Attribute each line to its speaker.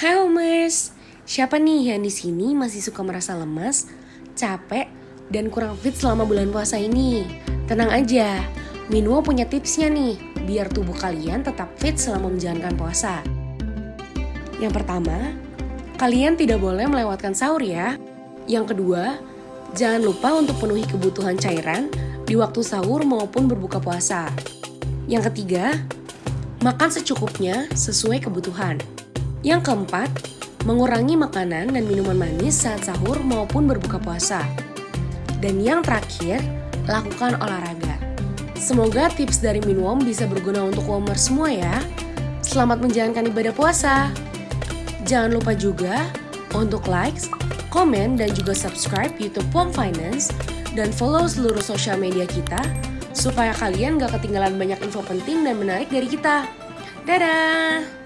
Speaker 1: Hai Homers, siapa nih yang di sini masih suka merasa lemas, capek, dan kurang fit selama bulan puasa ini? Tenang aja, Minwo punya tipsnya nih, biar tubuh kalian tetap fit selama menjalankan puasa. Yang pertama, kalian tidak boleh melewatkan sahur ya. Yang kedua, jangan lupa untuk penuhi kebutuhan cairan di waktu sahur maupun berbuka puasa. Yang ketiga, makan secukupnya sesuai kebutuhan. Yang keempat, mengurangi makanan dan minuman manis saat sahur maupun berbuka puasa. Dan yang terakhir, lakukan olahraga. Semoga tips dari Minwom bisa berguna untuk Womer semua ya. Selamat menjalankan ibadah puasa. Jangan lupa juga untuk likes, komen, dan juga subscribe YouTube Wom Finance dan follow seluruh sosial media kita supaya kalian gak ketinggalan banyak info penting dan menarik dari kita. Dadah!